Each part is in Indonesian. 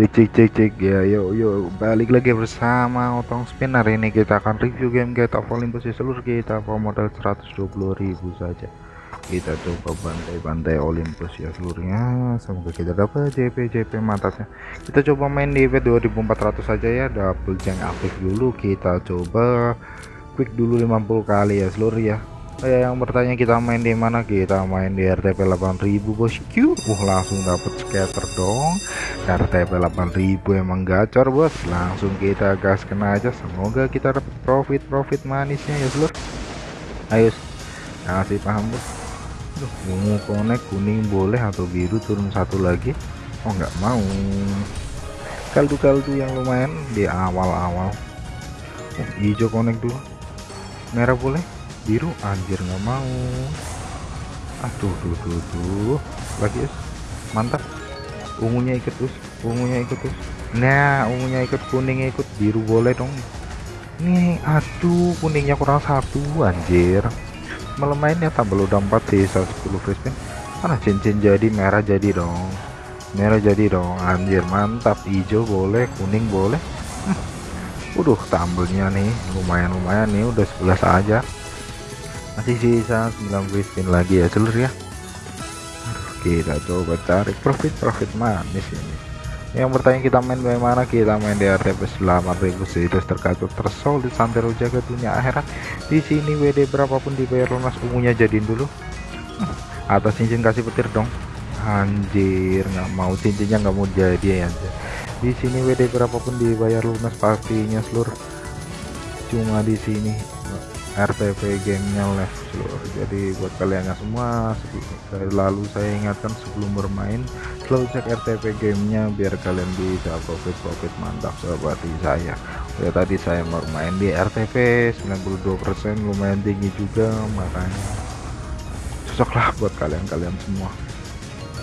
cek cek cek cek. Ya yuk yuk balik lagi bersama otong spin. Hari ini kita akan review game of Olympus ya seluruh kita bawa modal 120.000 saja. Kita coba bantai-bantai Olympus ya seluruhnya. Semoga kita dapat JP JP mantapnya. Kita coba main di event 2400 saja ya. Double jeng aktif dulu. Kita coba quick dulu 50 kali ya seluruh ya Ya yang bertanya kita main di mana? Kita main di RTP 8000 bosku uh langsung dapat scatter dong. RTP 8000 emang gacor bos. Langsung kita gas kena aja. Semoga kita dapat profit profit manisnya ya seluruh ayo kasih paham bos. Duh, ungu konek kuning boleh atau biru turun satu lagi? Oh nggak mau. Kaldu-kaldu yang lumayan di awal-awal. Oh, hijau konek dulu. Merah boleh biru anjir nggak mau. Aduh tuh tuh tuh lagi us. Mantap. Ungunya ikut us. Ungunya ikut us. Nah ungunya ikut kuningnya ikut. Biru boleh dong. Nih aduh kuningnya kurang satu anjir. Malam mainnya tambah udah 4 sisa 10 free spin. Mana cincin jadi merah jadi dong. Merah jadi dong anjir mantap. Hijau boleh kuning boleh. Udah tambelnya nih. Lumayan-lumayan nih udah 11 aja masih sisa 9 free spin lagi ya seluruh ya. Aduh, kita coba tarik. Profit profit manis ini. Yang bertanya kita main bagaimana? Kita main di RTP 8000 situs terkacau tersolid santero jaga dunia akhirat. Di sini WD berapapun dibayar lunas ungunya jadiin dulu. Atas cincin kasih petir dong. Anjir nggak mau. Cincinnya nggak mau jadi ya di sini WD berapapun dibayar lunas pastinya seluruh cuma di sini RTP gamenya live seluruh jadi buat kalian semua dari lalu saya ingatkan sebelum bermain selalu cek RTP gamenya biar kalian bisa profit-profit mantap seperti saya. Ya tadi saya bermain di RTP 92% lumayan tinggi juga makanya cocoklah buat kalian-kalian semua.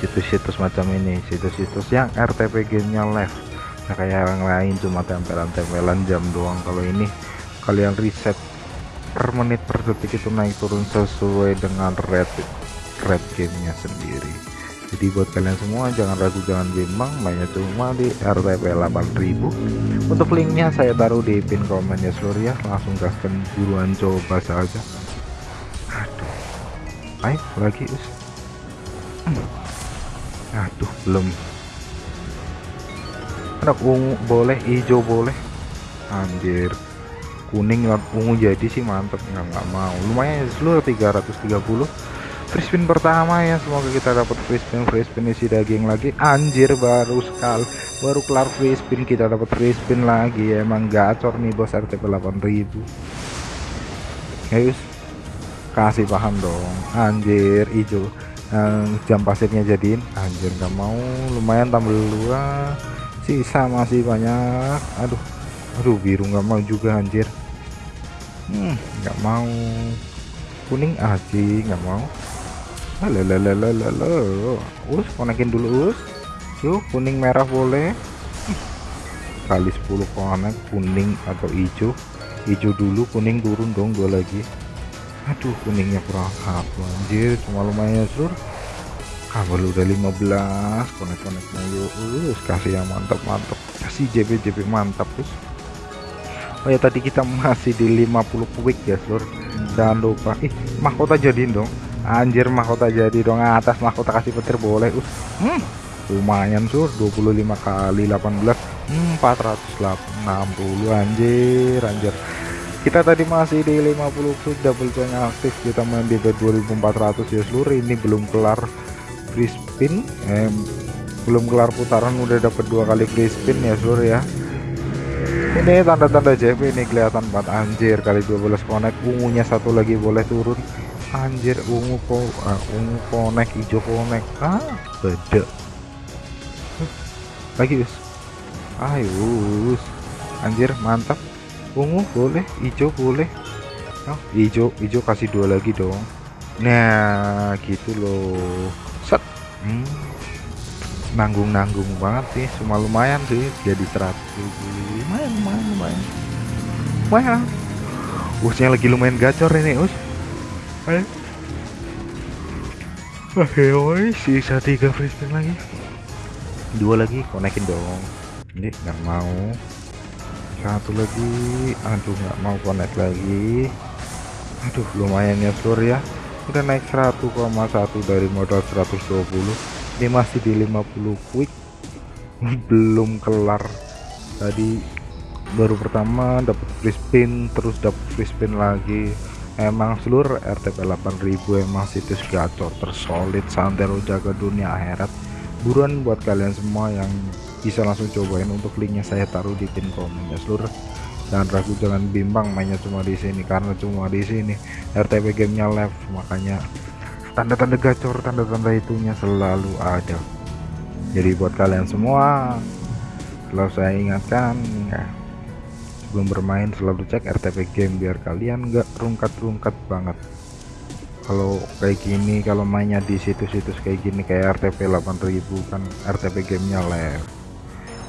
Situs-situs macam ini situs-situs yang RTP gamenya live. Nah, kayak yang lain cuma tempelan-tempelan jam doang. Kalau ini kalian riset per menit per detik itu naik turun sesuai dengan red red gamenya sendiri. Jadi buat kalian semua jangan ragu jangan bimbang. Mainnya cuma di RTP 8000 untuk linknya saya taruh di pin komen ya seluruh ya. Langsung gaskan buruan coba saja. Aduh. Ayo lagi us. Aduh belum. Ada ungu boleh hijau boleh. Anjir kuning ungu jadi sih mantep. Nggak nggak mau. Lumayan seluruh 330 free spin pertama ya semoga kita dapat free spin free spin isi daging lagi. Anjir baru sekali baru kelar free spin kita dapat free spin lagi. Ya, emang gacor nih bos RTP 8000 guys kasih paham dong. Anjir hijau. Yang jam pasirnya jadiin. Anjir nggak mau. Lumayan tambah dua. Sisa masih banyak. Aduh aduh biru nggak mau juga anjir. Hmm nggak mau. Kuning aji nggak mau. Lalalalalalala us konekin dulu us. Yuk kuning merah boleh. Kali 10 konek kuning atau hijau. Hijau dulu kuning turun dong dua lagi. Aduh kuningnya kurang satu anjir. Cuma lumayan sur. Kabel udah 15 konek-konek mulu us. Kasih yang mantap-mantap. Kasih JP JP mantap us Oh ya tadi kita masih di 50 quick ya seluruh jangan lupa. Ih mahkota jadiin dong. Anjir mahkota jadi dong. Atas mahkota kasih petir boleh. Us hmm, lumayan sur. 25 kali 18 hmm, 460 anjir anjir. Kita tadi masih di 50 quick double jam aktif. Kita main di 2400 ya seluruh ini belum kelar free spin. Eh, belum kelar putaran udah dapat dua kali free spin ya seluruh ya ini tanda-tanda JP ini kelihatan banget. Anjir kali 12 konek. Ungunya satu lagi boleh turun. Anjir ungu po uh, ungu konek hijau konek. Ah beda lagi us. Ayo us. Anjir mantap. Ungu boleh hijau boleh. Oh, hijau hijau kasih dua lagi dong. Nah gitu loh. Set. Hmm nanggung-nanggung banget sih. Cuma lumayan sih jadi 100 lumayan lumayan lumayan. Lumayan usnya lagi lumayan gacor ini us. Ayo oke okay, sisa tiga free spin lagi. Dua lagi konekin dong. Ini nggak mau. Satu lagi. Aduh nggak mau connect lagi. Aduh lumayan ya seluruh ya. Udah naik 1,1 dari modal 120 ini masih di 50 quick. Belum kelar. Tadi baru pertama dapat free spin terus dapat free spin lagi. Emang seluruh RTP 8000 emang situs gacor tersolid santero jaga dunia akhirat. Buruan buat kalian semua yang bisa langsung cobain untuk linknya saya taruh di pin komen ya seluruh. Jangan ragu jangan bimbang mainnya cuma di sini karena cuma di sini RTP gamenya live makanya tanda-tanda gacor tanda-tanda itunya selalu ada. Jadi buat kalian semua selalu saya ingatkan ya. Sebelum bermain selalu cek RTP game biar kalian nggak rungkat-rungkat banget. Kalau kayak gini kalau mainnya di situs-situs kayak gini kayak RTP 8000 kan RTP gamenya live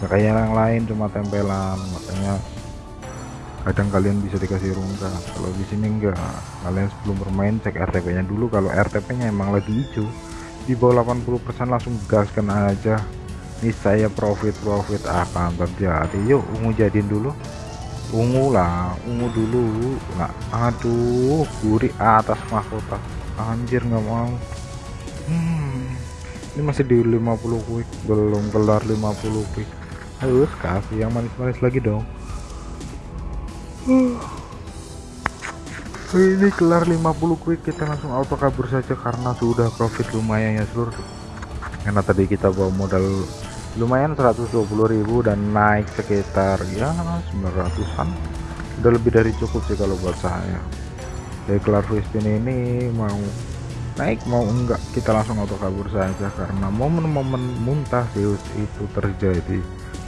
kayak yang lain cuma tempelan makanya kadang kalian bisa dikasih rungkat kalau di sini enggak. Kalian sebelum bermain cek RTP nya dulu. Kalau RTP nya emang lagi hijau di bawah 80% langsung gaskan aja. Ini saya profit. Profit akan terjadi yuk ungu jadiin dulu. Ungu lah. Ungu dulu. Nah aduh gurih atas mahkota. Anjir nggak mau. Hmm, ini masih di 50 quick. Belum kelar 50 quick. Harus kasih yang manis-manis lagi dong ini kelar 50 quick kita langsung auto kabur saja karena sudah profit lumayan ya seluruh karena tadi kita bawa modal lumayan 120.000 dan naik sekitar ya 900an udah lebih dari cukup sih kalau buat saya. Dari kelar spin ini mau naik mau enggak kita langsung auto kabur saja. Karena momen-momen muntah Zeus itu terjadi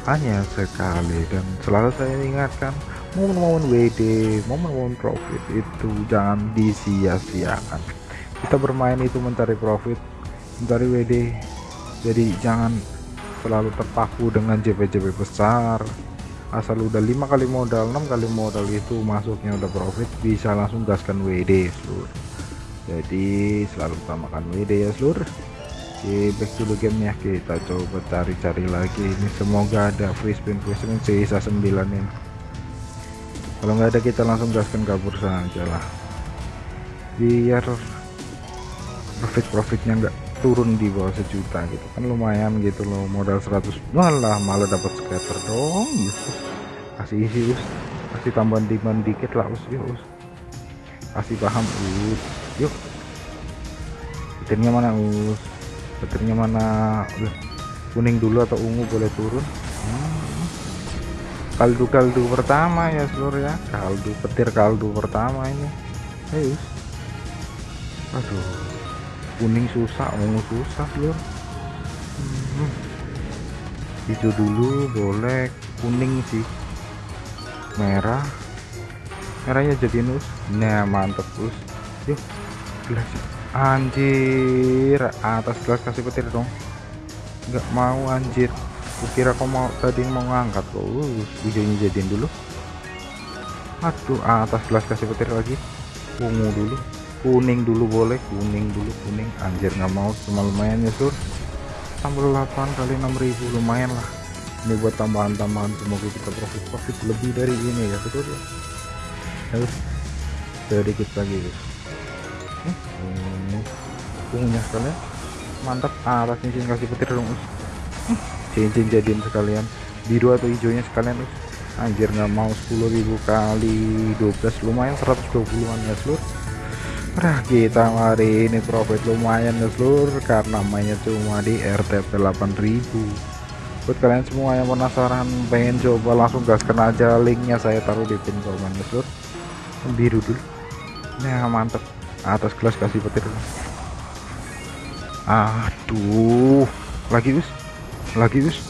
hanya sekali. Dan selalu saya ingatkan momen-momen WD momen-momen profit itu jangan disia-siakan. Kita bermain itu mencari profit mencari WD jadi jangan selalu terpaku dengan JP-JP besar. Asal udah lima kali modal enam kali modal itu masuknya udah profit bisa langsung gaskan WD seluruh jadi selalu utamakan WD ya seluruh Oke back to the game ya kita coba cari-cari lagi. Ini semoga ada free spin free spin. Sisa 9 ini kalau nggak ada kita langsung gaskan kabur saja lah biar profit profitnya enggak turun di bawah sejuta gitu. Kan lumayan gitu loh modal 100 malah malah dapat scatter dong Yesus kasih isi us kasih tambahan demand dikit lah us yuk us. Kasih paham us. Yuk. Petirnya mana us? Petirnya mana? Kuning dulu atau ungu boleh turun? Hmm. Kaldu kaldu pertama ya seluruh ya. Kaldu petir kaldu pertama ini. Ayo us aduh kuning susah ungu susah lur hmm. hijau dulu boleh. Kuning sih. Merah. Merahnya jadi nus nah mantep us. Yuk gelas. Anjir atas gelas kasih petir dong. Nggak mau anjir kukira kau mau tadi mau ngangkat kok. Uh, hijaunya jadiin dulu. Aduh atas gelas kasih petir lagi. Ungu dulu. Kuning dulu boleh kuning dulu kuning. Anjir nggak mau cuma lumayan ya sur. Tambah 8 kali 6000 lumayan lah. Ini buat tambahan-tambahan semoga kita profit profit lebih dari ini ya betul ya. Terus sedikit lagi guys ini ungunya sekalian. Mantap atas cincin kasih petir dong cincin jadiin sekalian. Biru atau hijaunya sekalian anjir nggak mau. 10.000 kali 12 lumayan 120an ya seluruh Nah kita hari ini profit lumayan ya seluruh karena mainnya cuma di RTP 8000 buat kalian semua yang penasaran pengen coba langsung gaskan aja linknya saya taruh di pin komen ya seluruh biru dulu. Nah mantep. Atas kelas kasih petir. Aduh. Lagi us lagi us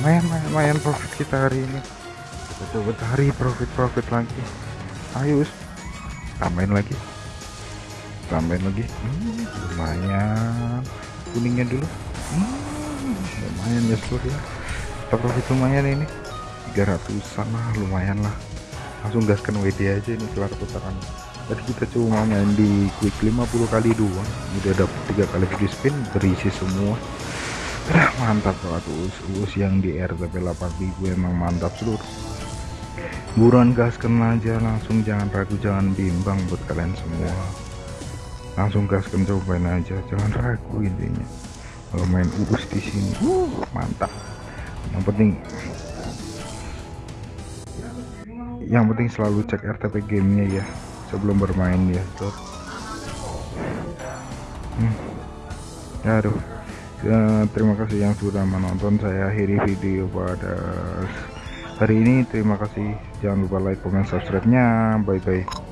main main main profit kita hari ini. Kita coba cari profit profit lagi. Ayo tambahin lagi. Tambahin lagi. Hmm, lumayan. Kuningnya dulu. Hmm, lumayan ya. Seluruh kita profit lumayan ini. 300 sama lumayan lah. Langsung gaskan WD aja ini kelar putaran tadi kita cuma main di quick 50 kali doang udah dapet tiga kali free spin berisi semua. Udah mantap banget us, us yang di RTP 8000 emang mantap seluruh buruan gaskan aja langsung jangan ragu jangan bimbang buat kalian semua. Langsung gaskan cobain aja. Jangan ragu intinya. Kalau main us di sini uh, mantap. Yang penting yang penting selalu cek RTP gamenya ya sebelum bermain ya tuh. Hmm. ya aduh. Ya, terima kasih yang sudah menonton. Saya akhiri video pada hari ini. Terima kasih. Jangan lupa like comment subscribe nya bye bye